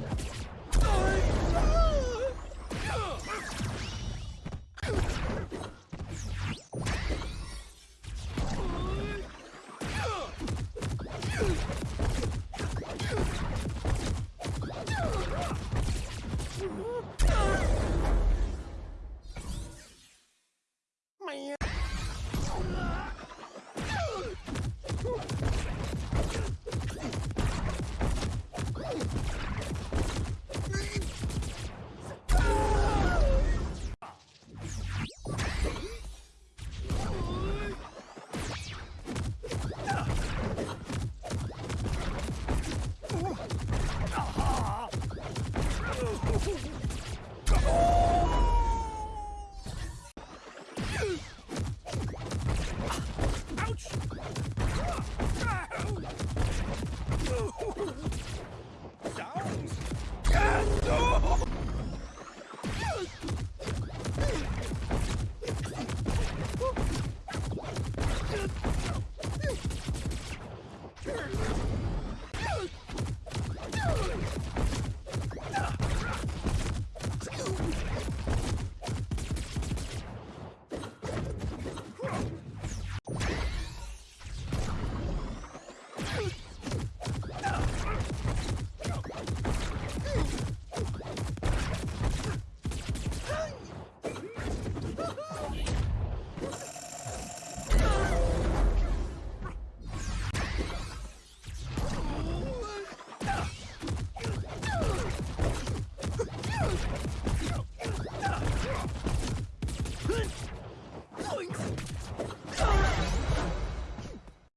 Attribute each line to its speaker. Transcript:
Speaker 1: Yeah.
Speaker 2: Ouch!